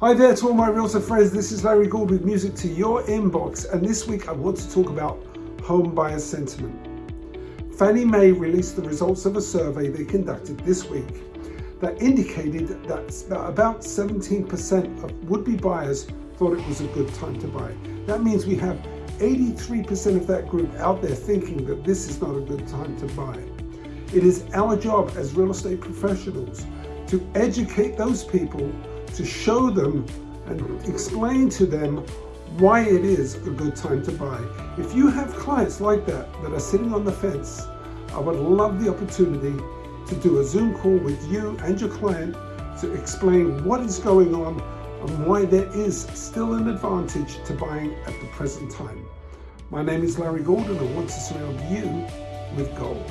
Hi there to all my realtor friends, this is Larry Gould with Music to Your Inbox and this week I want to talk about home buyer sentiment. Fannie Mae released the results of a survey they conducted this week that indicated that about 17% of would-be buyers thought it was a good time to buy. That means we have 83% of that group out there thinking that this is not a good time to buy. It is our job as real estate professionals to educate those people to show them and explain to them why it is a good time to buy. If you have clients like that, that are sitting on the fence, I would love the opportunity to do a Zoom call with you and your client to explain what is going on and why there is still an advantage to buying at the present time. My name is Larry Gould and I want to surround you with gold.